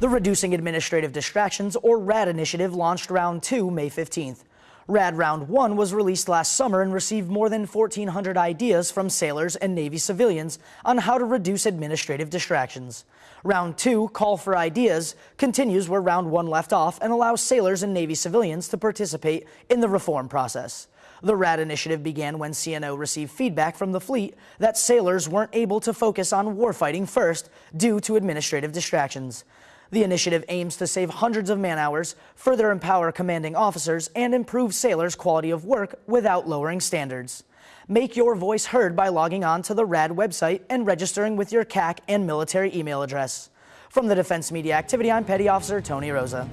The Reducing Administrative Distractions, or RAD initiative, launched Round 2 May 15th. RAD Round 1 was released last summer and received more than 1,400 ideas from sailors and Navy civilians on how to reduce administrative distractions. Round 2, Call for Ideas, continues where Round 1 left off and allows sailors and Navy civilians to participate in the reform process. The RAD initiative began when CNO received feedback from the fleet that sailors weren't able to focus on warfighting first due to administrative distractions. The initiative aims to save hundreds of man hours, further empower commanding officers, and improve sailors' quality of work without lowering standards. Make your voice heard by logging on to the RAD website and registering with your CAC and military email address. From the Defense Media Activity, I'm Petty Officer Tony Rosa.